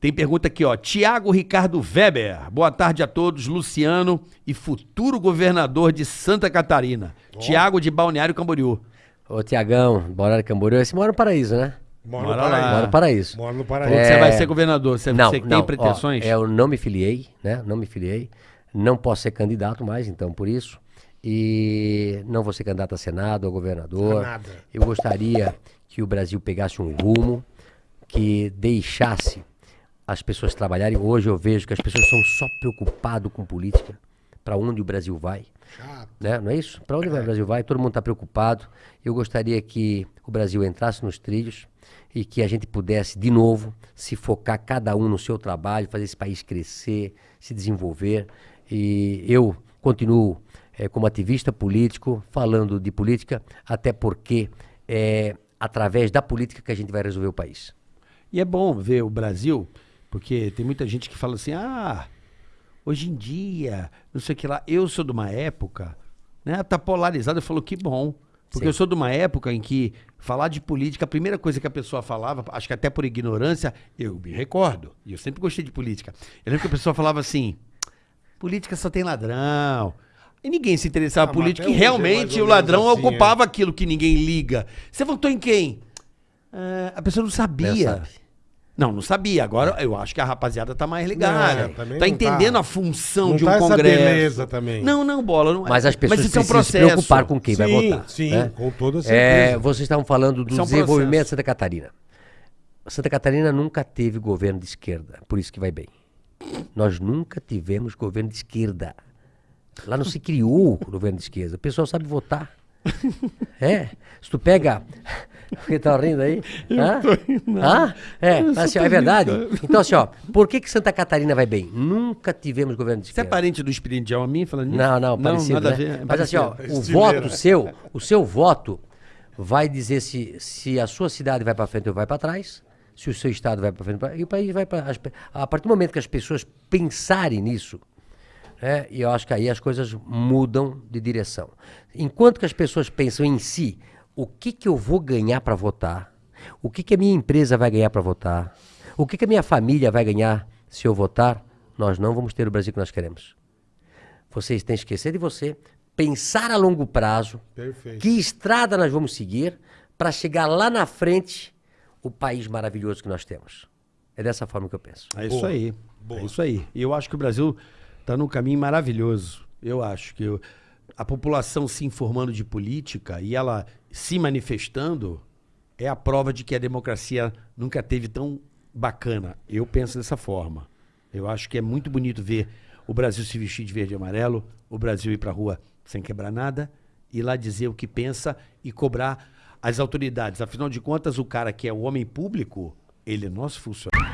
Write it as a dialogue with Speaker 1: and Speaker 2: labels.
Speaker 1: Tem pergunta aqui, ó. Tiago Ricardo Weber. Boa tarde a todos. Luciano e futuro governador de Santa Catarina. Tiago de Balneário Camboriú.
Speaker 2: Ô, Tiagão, Balneário Camboriú, esse mora no paraíso, né?
Speaker 3: Mora
Speaker 1: Bora
Speaker 3: no paraíso.
Speaker 2: Mora no paraíso.
Speaker 3: Mora no paraíso.
Speaker 1: que você
Speaker 2: É.
Speaker 1: vai ser governador. Você,
Speaker 2: Não,
Speaker 1: você tem
Speaker 2: não,
Speaker 1: pretensões?
Speaker 2: Ó, eu não me filiei, né? Não me filiei. Não posso ser candidato mais, então, por isso. E não vou ser candidato a Senado, a governador.
Speaker 3: A nada.
Speaker 2: Eu gostaria que o Brasil pegasse um rumo, que deixasse as pessoas trabalharem. Hoje eu vejo que as pessoas são só preocupadas com política. Para onde o Brasil vai?
Speaker 3: Chato.
Speaker 2: né? Não é isso? Para onde vai o Brasil vai? Todo mundo está preocupado. Eu gostaria que o Brasil entrasse nos trilhos e que a gente pudesse, de novo, se focar cada um no seu trabalho, fazer esse país crescer, se desenvolver. E eu continuo eh, como ativista político, falando de política, até porque é através da política que a gente vai resolver o país.
Speaker 1: E é bom ver o Brasil, porque tem muita gente que fala assim, ah, hoje em dia, não sei o que lá. Eu sou de uma época, né? Tá polarizado. Eu falo, que bom. Porque
Speaker 2: Sim.
Speaker 1: eu sou de uma época em que falar de política, a primeira coisa que a pessoa falava, acho que até por ignorância, eu me recordo, e eu sempre gostei de política. Eu lembro que a pessoa falava assim: política só tem ladrão. E ninguém se interessava
Speaker 3: Ah,
Speaker 1: por política, e
Speaker 3: é
Speaker 1: realmente o ladrão
Speaker 3: assim,
Speaker 1: ocupava aquilo que ninguém liga. Você votou em quem? Ah, a pessoa não sabia.
Speaker 2: Não.
Speaker 1: Não, sabia. Agora eu acho que a rapaziada tá mais ligada.
Speaker 3: Não,
Speaker 1: tá
Speaker 3: não
Speaker 1: entendendo
Speaker 3: tá.
Speaker 1: a função
Speaker 3: Não
Speaker 1: de um
Speaker 3: tá essa
Speaker 1: congresso.
Speaker 3: beleza também.
Speaker 1: Não, não, bola. Não é.
Speaker 2: Mas as pessoas
Speaker 1: Mas isso é um
Speaker 2: precisam se
Speaker 1: processo.
Speaker 2: preocupar com quem vai
Speaker 3: Sim,
Speaker 2: votar.
Speaker 3: sim,
Speaker 2: né?
Speaker 3: com toda
Speaker 2: É,
Speaker 3: certeza.
Speaker 2: vocês estavam falando do
Speaker 1: é um
Speaker 2: desenvolvimento
Speaker 1: processo.
Speaker 2: de Santa Catarina. Santa Catarina nunca teve governo de esquerda, por isso que vai bem. Nós nunca tivemos governo de esquerda. Lá não se criou o governo de esquerda. O pessoal sabe votar. É. Se tu pega. Por que tá rindo aí? Hã? Hã? É, assim, ó, é verdade. Então, assim, ó, por que, que Santa Catarina vai bem? Nunca tivemos governo de
Speaker 1: Você é
Speaker 2: esquerda.
Speaker 1: parente do Espírito a mim falando nisso?
Speaker 2: Não, não, parecido,
Speaker 1: nada
Speaker 2: né?
Speaker 1: a ver. é
Speaker 2: Mas assim, ó,
Speaker 1: parecido.
Speaker 2: o voto seu, o seu voto vai dizer se, se a sua cidade vai para frente ou vai para trás, se o seu estado vai para frente ou e o país vai para a partir do momento que as pessoas pensarem nisso, né, e eu acho que aí as coisas mudam de direção. Enquanto que as pessoas pensam em si, o que que eu vou ganhar para votar? O que que a minha empresa vai ganhar para votar? O que que a minha família vai ganhar se eu votar? Nós não vamos ter o Brasil que nós queremos. Vocês têm que esquecer de você, pensar a longo prazo,
Speaker 3: Perfeito.
Speaker 2: que estrada nós vamos seguir para chegar lá na frente o país maravilhoso que nós temos. É dessa forma que eu penso.
Speaker 1: É isso
Speaker 3: Boa.
Speaker 1: aí.
Speaker 3: Boa.
Speaker 1: É isso aí. E eu acho que o Brasil está num caminho maravilhoso. Eu acho que o- a população se informando de política e ela se manifestando é a prova de que a democracia nunca teve tão bacana. Eu penso dessa forma. Eu acho que é muito bonito ver o Brasil se vestir de verde e amarelo, o Brasil ir para a rua sem quebrar nada, ir lá dizer o que pensa e cobrar as autoridades. Afinal de contas, o cara que é o homem público, ele é nosso funcionário.